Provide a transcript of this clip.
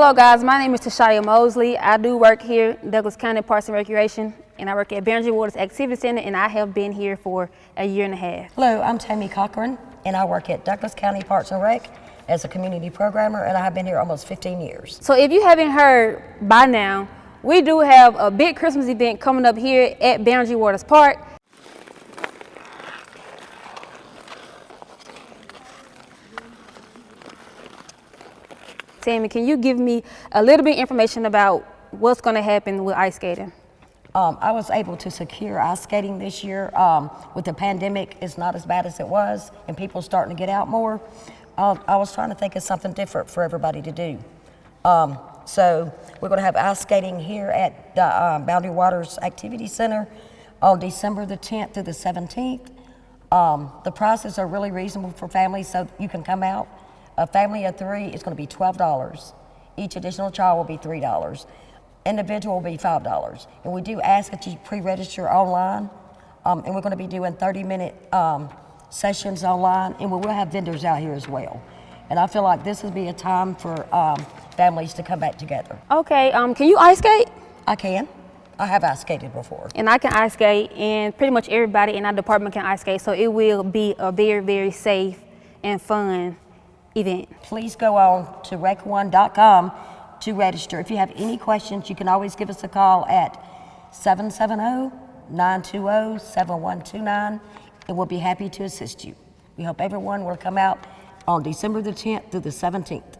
Hello guys, my name is Tashaya Mosley. I do work here Douglas County Parks and Recreation and I work at Boundary Waters Activity Center and I have been here for a year and a half. Hello, I'm Tammy Cochran, and I work at Douglas County Parks and Rec as a community programmer, and I have been here almost 15 years. So if you haven't heard by now, we do have a big Christmas event coming up here at Boundary Waters Park. Tammy, can you give me a little bit of information about what's going to happen with ice skating? Um, I was able to secure ice skating this year. Um, with the pandemic, it's not as bad as it was, and people starting to get out more. Uh, I was trying to think of something different for everybody to do. Um, so we're going to have ice skating here at the um, Boundary Waters Activity Center on December the 10th through the 17th. Um, the prices are really reasonable for families, so you can come out. A family of three is going to be $12. Each additional child will be $3. Individual will be $5. And we do ask that you pre-register online. Um, and we're going to be doing 30-minute um, sessions online, and we will have vendors out here as well. And I feel like this would be a time for um, families to come back together. Okay, um, can you ice skate? I can. I have ice skated before. And I can ice skate, and pretty much everybody in our department can ice skate, so it will be a very, very safe and fun event. Please go on to rec1.com to register. If you have any questions, you can always give us a call at 770-920-7129, and we'll be happy to assist you. We hope everyone will come out on December the 10th through the 17th.